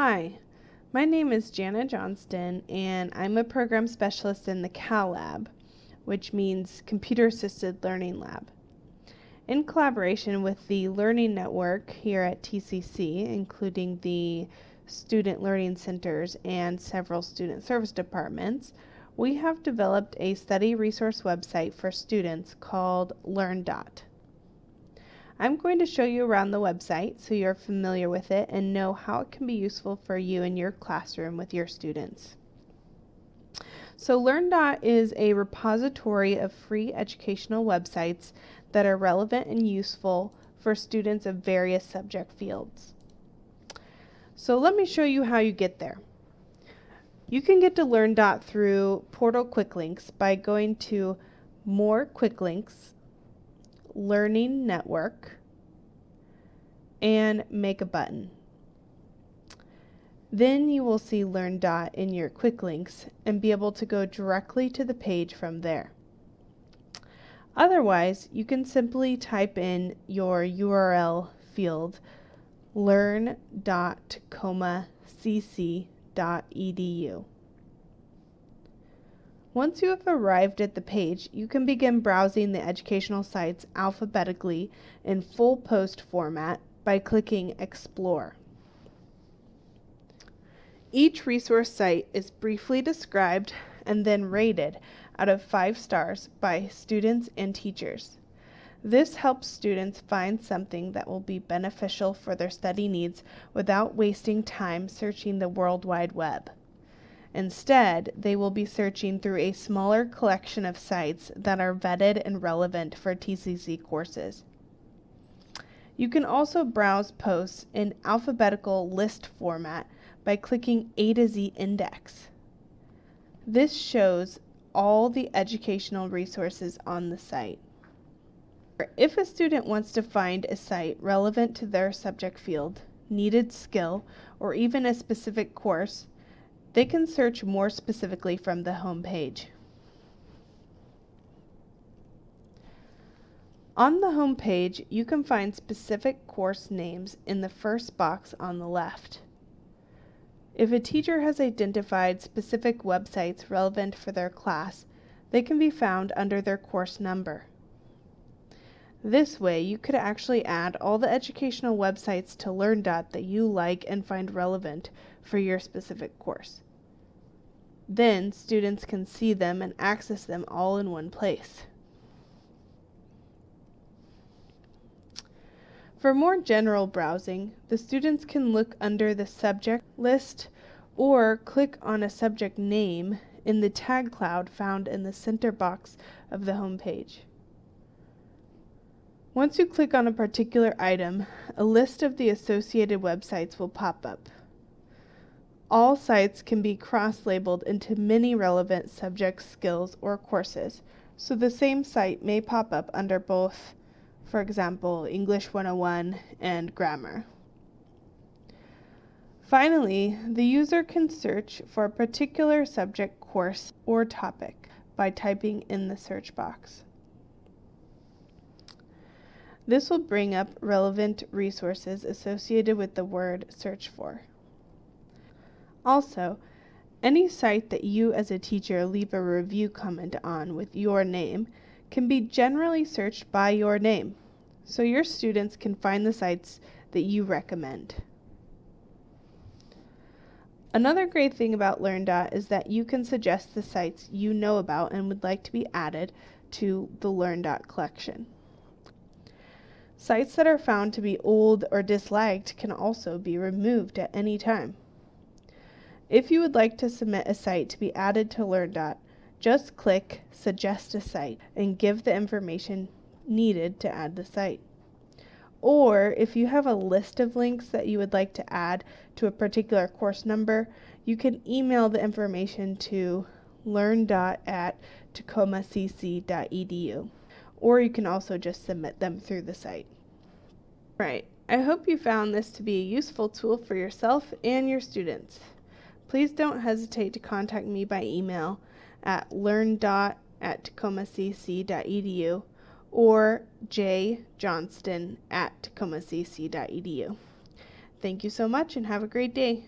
Hi, my name is Jana Johnston, and I'm a program specialist in the CAL Lab, which means Computer Assisted Learning Lab. In collaboration with the Learning Network here at TCC, including the Student Learning Centers and several student service departments, we have developed a study resource website for students called LearnDot. I'm going to show you around the website so you're familiar with it and know how it can be useful for you in your classroom with your students. So LearnDot is a repository of free educational websites that are relevant and useful for students of various subject fields. So let me show you how you get there. You can get to LearnDot through Portal Quick Links by going to More Quick Links Learning Network, and make a button. Then you will see Learn Dot in your quick links and be able to go directly to the page from there. Otherwise, you can simply type in your URL field learn.tacomacc.edu. Once you have arrived at the page, you can begin browsing the educational sites alphabetically in full post format by clicking Explore. Each resource site is briefly described and then rated out of 5 stars by students and teachers. This helps students find something that will be beneficial for their study needs without wasting time searching the World Wide Web. Instead, they will be searching through a smaller collection of sites that are vetted and relevant for TCC courses. You can also browse posts in alphabetical list format by clicking A to Z index. This shows all the educational resources on the site. If a student wants to find a site relevant to their subject field, needed skill, or even a specific course, they can search more specifically from the home page. On the home page, you can find specific course names in the first box on the left. If a teacher has identified specific websites relevant for their class, they can be found under their course number. This way, you could actually add all the educational websites to LearnDot that you like and find relevant for your specific course. Then, students can see them and access them all in one place. For more general browsing, the students can look under the subject list or click on a subject name in the tag cloud found in the center box of the home page. Once you click on a particular item, a list of the associated websites will pop up. All sites can be cross-labeled into many relevant subject skills or courses, so the same site may pop up under both, for example, English 101 and Grammar. Finally, the user can search for a particular subject course or topic by typing in the search box. This will bring up relevant resources associated with the word search for. Also, any site that you as a teacher leave a review comment on with your name can be generally searched by your name, so your students can find the sites that you recommend. Another great thing about LearnDot is that you can suggest the sites you know about and would like to be added to the LearnDot collection. Sites that are found to be old or disliked can also be removed at any time. If you would like to submit a site to be added to LearnDot, just click Suggest a Site and give the information needed to add the site. Or if you have a list of links that you would like to add to a particular course number, you can email the information to learn.at at or you can also just submit them through the site. Right, I hope you found this to be a useful tool for yourself and your students. Please don't hesitate to contact me by email at learn.at tacomacc.edu or jjohnston at tacomacc.edu. Thank you so much and have a great day.